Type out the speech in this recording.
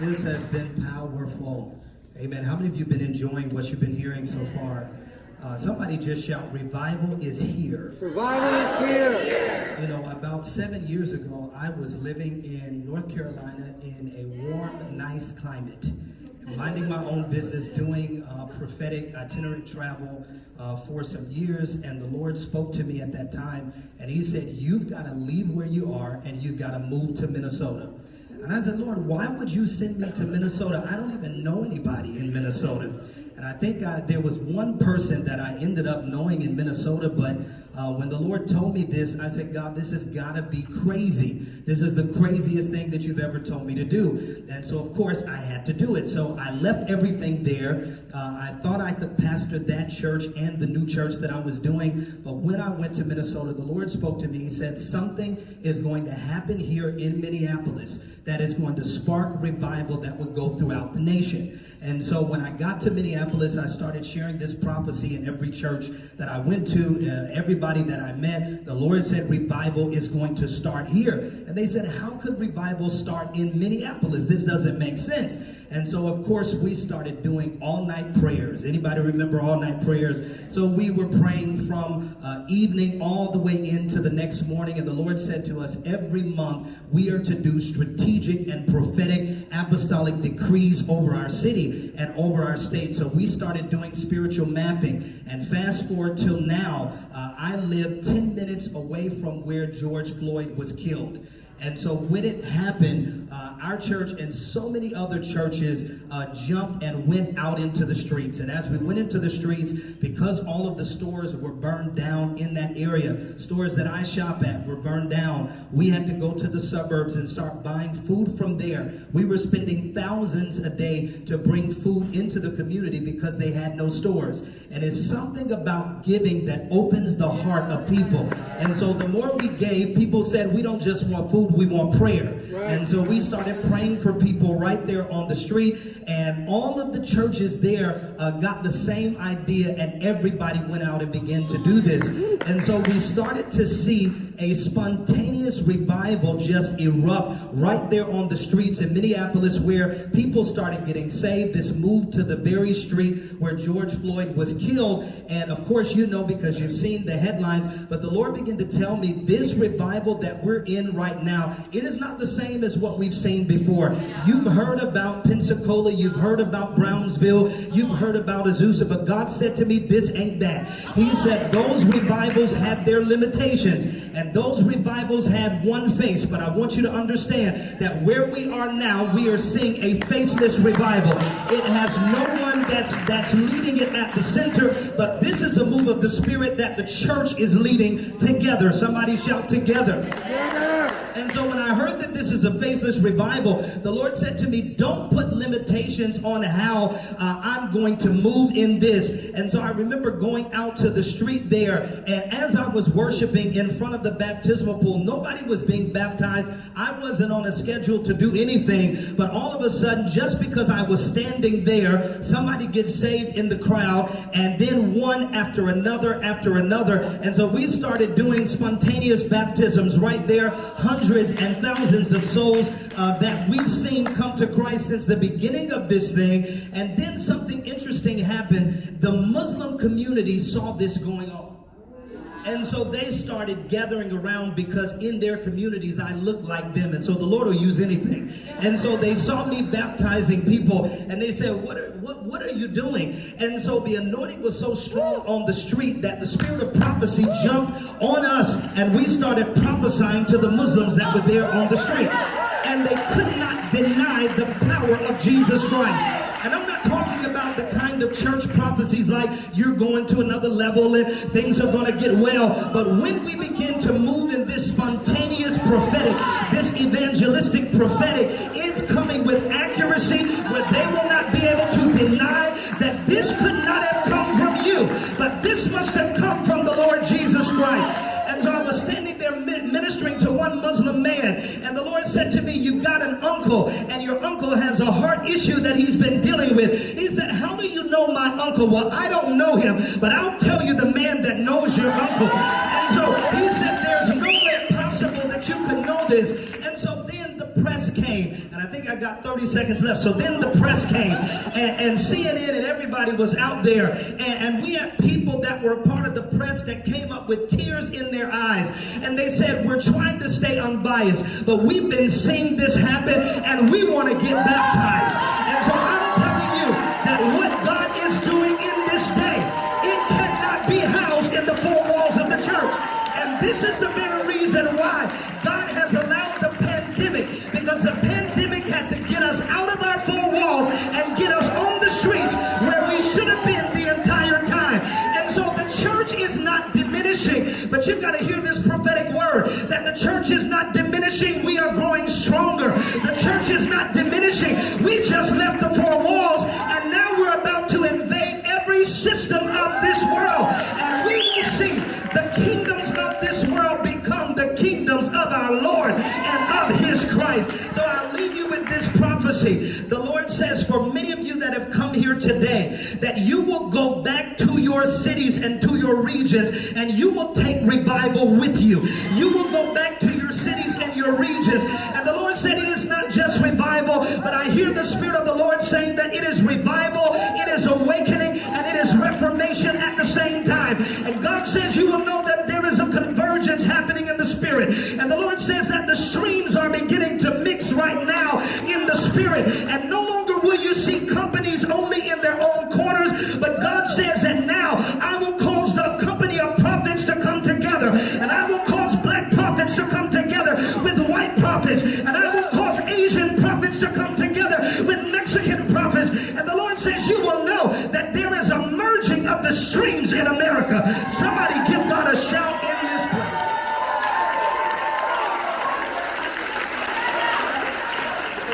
This has been powerful. Amen. How many of you have been enjoying what you've been hearing so far? Uh, somebody just shout, revival is here. Revival is here. You know, about seven years ago, I was living in North Carolina in a warm, nice climate, minding my own business, doing uh, prophetic itinerant travel uh, for some years. And the Lord spoke to me at that time, and He said, You've got to leave where you are and you've got to move to Minnesota. And I said, Lord, why would you send me to Minnesota? I don't even know anybody in Minnesota. And I think I, there was one person that I ended up knowing in Minnesota, but uh, when the Lord told me this, I said, God, this has got to be crazy. This is the craziest thing that you've ever told me to do. And so, of course, I had to do it. So I left everything there. Uh, I thought I could pastor that church and the new church that I was doing. But when I went to Minnesota, the Lord spoke to me. He said, Something is going to happen here in Minneapolis that is going to spark revival that would go throughout the nation. And so when I got to Minneapolis, I started sharing this prophecy in every church that I went to, uh, everybody that I met. The Lord said revival is going to start here. And they said, how could revival start in Minneapolis? This doesn't make sense. And so, of course, we started doing all night prayers. Anybody remember all night prayers? So we were praying from uh, evening all the way into the next morning. And the Lord said to us, every month we are to do strategic and prophetic apostolic decrees over our city and over our state. So we started doing spiritual mapping. And fast forward till now, uh, I live 10 minutes away from where George Floyd was killed. And so when it happened, uh, our church and so many other churches uh, jumped and went out into the streets. And as we went into the streets, because all of the stores were burned down in that area, stores that I shop at were burned down, we had to go to the suburbs and start buying food from there. We were spending thousands a day to bring food into the community because they had no stores. And it's something about giving that opens the heart of people. And so the more we gave, people said, we don't just want food, we want prayer. Right. And so we started praying for people right there on the street. And all of the churches there uh, got the same idea, and everybody went out and began to do this. And so we started to see a spontaneous revival just erupt right there on the streets in Minneapolis where people started getting saved. This moved to the very street where George Floyd was killed. And of course, you know because you've seen the headlines, but the Lord began to tell me this revival that we're in right now, it is not the same as what we've seen before. You've heard about Pensacola, you've heard about Brownsville, you've heard about Azusa, but God said to me, this ain't that. He said those revivals had their limitations. And those revivals had one face, but I want you to understand that where we are now, we are seeing a faceless revival. It has no one that's that's leading it at the center, but this is a move of the Spirit that the church is leading together. Somebody shout together. And so when I heard that this is a faceless revival, the Lord said to me, don't put limitations on how uh, I'm going to move in this. And so I remember going out to the street there, and as I was worshiping in front of the baptismal pool, nobody was being baptized. I wasn't on a schedule to do anything, but all of a sudden, just because I was standing there, somebody gets saved in the crowd, and then one after another after another. And so we started doing spontaneous baptisms right there, hundreds hundreds and thousands of souls uh, that we've seen come to Christ since the beginning of this thing. And then something interesting happened. The Muslim community saw this going on. And so they started gathering around because in their communities I look like them. And so the Lord will use anything. And so they saw me baptizing people and they said, what are, what, what are you doing? And so the anointing was so strong on the street that the spirit of prophecy jumped on us and we started prophesying to the Muslims that were there on the street. And they could not deny the power of Jesus Christ. And I'm not of church prophecies like you're going to another level and things are going to get well. But when we begin to move in this spontaneous prophetic, this evangelistic prophetic, it's coming with accuracy where they will not be able to deny that this could not have come from you, but this must have come from the Lord Jesus Christ. And so I was standing there ministering to one Muslim man, and the Lord said to me, You've got an uncle, and your uncle has a heart issue that he's been dealing with. He know my uncle? Well, I don't know him, but I'll tell you the man that knows your uncle. And so he said, There's no way possible that you could know this. And so then the press came, and I think I got got 30 seconds left. So then the press came, and, and CNN and everybody was out there, and, and we had people that were part of the press that came up with tears in their eyes, and they said, "We're trying to stay unbiased, but we've been seeing this happen, and we want to get baptized." Because the pandemic prophecy. The Lord says, for many of you that have come here today, that you will go back to your cities and to your regions and you will take revival with you. You will go back to your cities and your regions. And the Lord said, it is not just revival, but I hear the Spirit of the Lord saying that it is revival, it is awakening, and it is reformation at the same time. And God says you will know that there is a convergence happening in the Spirit. And the Lord says